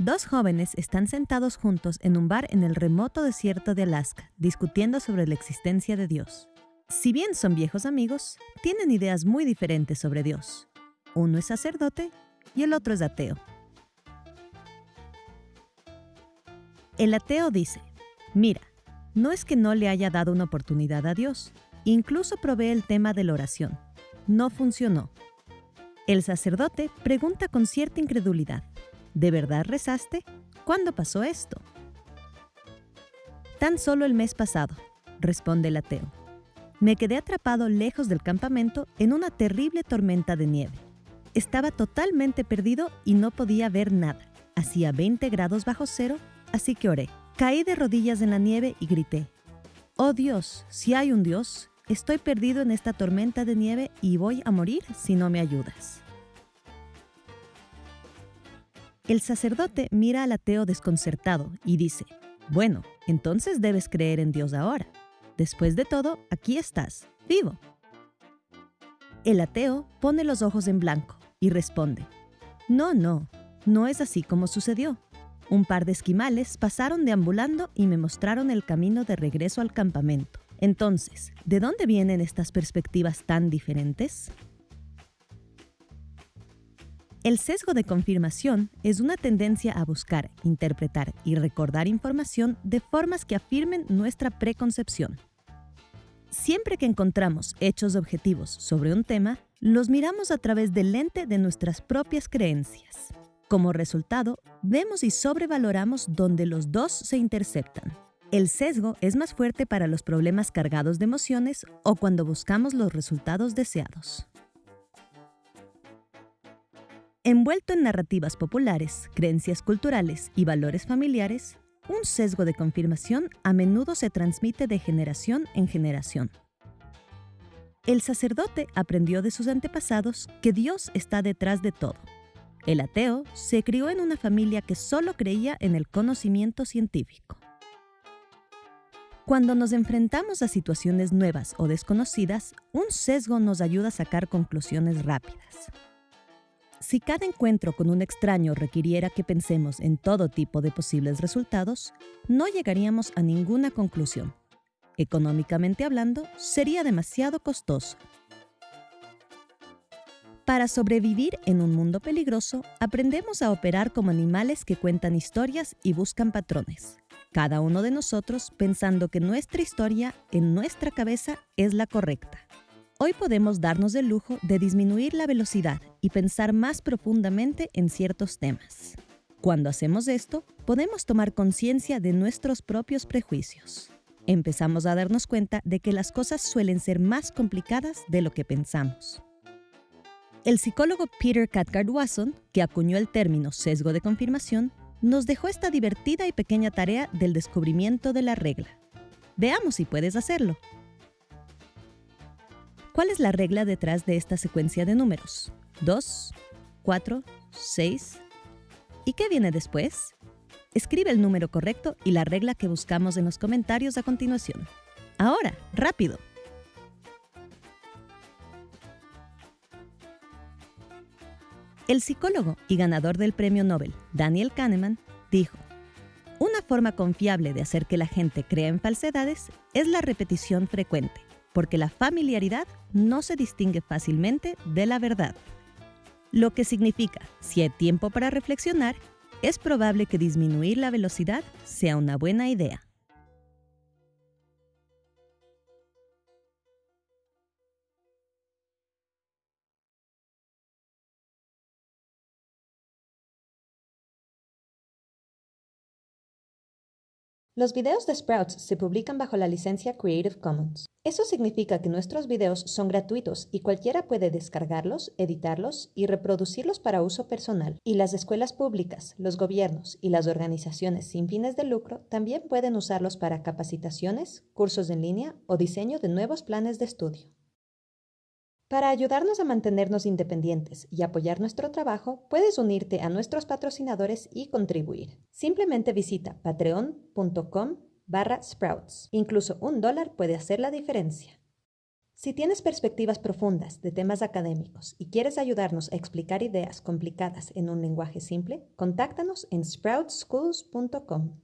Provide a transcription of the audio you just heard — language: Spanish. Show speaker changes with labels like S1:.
S1: Dos jóvenes están sentados juntos en un bar en el remoto desierto de Alaska, discutiendo sobre la existencia de Dios. Si bien son viejos amigos, tienen ideas muy diferentes sobre Dios. Uno es sacerdote y el otro es ateo. El ateo dice, mira, no es que no le haya dado una oportunidad a Dios, incluso probé el tema de la oración. No funcionó. El sacerdote pregunta con cierta incredulidad, ¿De verdad rezaste? ¿Cuándo pasó esto? Tan solo el mes pasado, responde el ateo. Me quedé atrapado lejos del campamento en una terrible tormenta de nieve. Estaba totalmente perdido y no podía ver nada. Hacía 20 grados bajo cero, así que oré. Caí de rodillas en la nieve y grité, Oh Dios, si hay un Dios, estoy perdido en esta tormenta de nieve y voy a morir si no me ayudas. El sacerdote mira al ateo desconcertado y dice, bueno, entonces debes creer en Dios ahora. Después de todo, aquí estás, vivo. El ateo pone los ojos en blanco y responde, no, no, no es así como sucedió. Un par de esquimales pasaron deambulando y me mostraron el camino de regreso al campamento. Entonces, ¿de dónde vienen estas perspectivas tan diferentes? El sesgo de confirmación es una tendencia a buscar, interpretar y recordar información de formas que afirmen nuestra preconcepción. Siempre que encontramos hechos objetivos sobre un tema, los miramos a través del lente de nuestras propias creencias. Como resultado, vemos y sobrevaloramos donde los dos se interceptan. El sesgo es más fuerte para los problemas cargados de emociones o cuando buscamos los resultados deseados. Envuelto en narrativas populares, creencias culturales y valores familiares, un sesgo de confirmación a menudo se transmite de generación en generación. El sacerdote aprendió de sus antepasados que Dios está detrás de todo. El ateo se crió en una familia que solo creía en el conocimiento científico. Cuando nos enfrentamos a situaciones nuevas o desconocidas, un sesgo nos ayuda a sacar conclusiones rápidas. Si cada encuentro con un extraño requiriera que pensemos en todo tipo de posibles resultados, no llegaríamos a ninguna conclusión. Económicamente hablando, sería demasiado costoso. Para sobrevivir en un mundo peligroso, aprendemos a operar como animales que cuentan historias y buscan patrones. Cada uno de nosotros pensando que nuestra historia en nuestra cabeza es la correcta. Hoy podemos darnos el lujo de disminuir la velocidad y pensar más profundamente en ciertos temas. Cuando hacemos esto, podemos tomar conciencia de nuestros propios prejuicios. Empezamos a darnos cuenta de que las cosas suelen ser más complicadas de lo que pensamos. El psicólogo Peter Cathcart Wasson, que acuñó el término sesgo de confirmación, nos dejó esta divertida y pequeña tarea del descubrimiento de la regla. Veamos si puedes hacerlo. ¿Cuál es la regla detrás de esta secuencia de números? 2, 4, 6. ¿Y qué viene después? Escribe el número correcto y la regla que buscamos en los comentarios a continuación. Ahora, rápido. El psicólogo y ganador del premio Nobel, Daniel Kahneman, dijo, una forma confiable de hacer que la gente crea en falsedades es la repetición frecuente porque la familiaridad no se distingue fácilmente de la verdad. Lo que significa, si hay tiempo para reflexionar, es probable que disminuir la velocidad sea una buena idea.
S2: Los videos de Sprouts se publican bajo la licencia Creative Commons. Eso significa que nuestros videos son gratuitos y cualquiera puede descargarlos, editarlos y reproducirlos para uso personal. Y las escuelas públicas, los gobiernos y las organizaciones sin fines de lucro también pueden usarlos para capacitaciones, cursos en línea o diseño de nuevos planes de estudio. Para ayudarnos a mantenernos independientes y apoyar nuestro trabajo, puedes unirte a nuestros patrocinadores y contribuir. Simplemente visita patreon.com barra sprouts. Incluso un dólar puede hacer la diferencia. Si tienes perspectivas profundas de temas académicos y quieres ayudarnos a explicar ideas complicadas en un lenguaje simple, contáctanos en sproutschools.com.